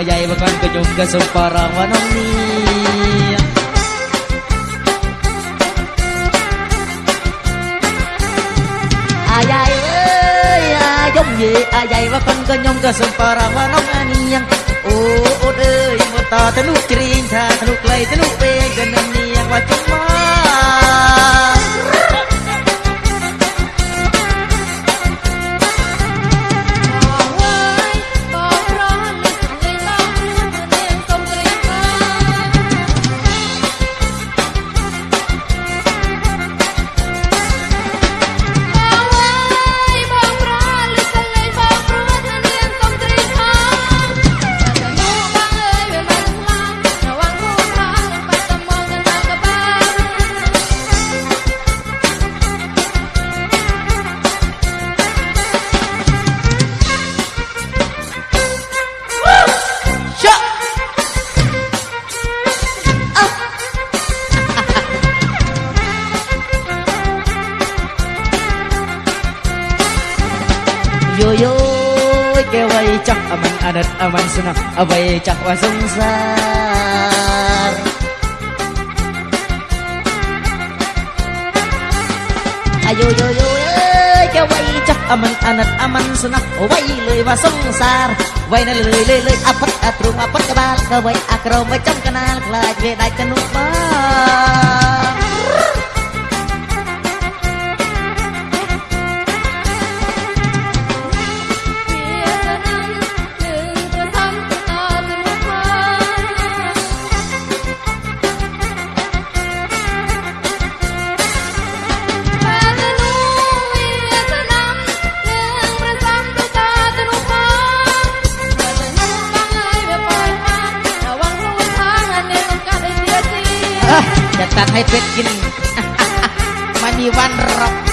ខ្ញុំក៏សូមបរងវនងនេះអាយ៉ៃអើយអាយំយេអាយ៉ៃវកូនក៏ខ្ញុំក៏សូមបរងវនងអានេះអូអូនអើយមកតទៅនោះជ្រៀងថាទៅនោះក្លៃទៅនោះពេ យូយូគេវៃចាស់អមិនអរិតអមិនស្នងអវៃចាស់វ៉ាសង្សារអាយូយូយូគេវៃចាស់អមិនអណិតអមិនស្នងវៃលុយវ៉ាសង្សារវៃណលុយលុយលុយអផិតអទ្រូងអផិតក្បាលក៏វៃអក្រមវៃចំកណាលខ្លាចវាដាច់ទៅនោះបាទ ตัดให้เป็ดกินไม่มีวันรอก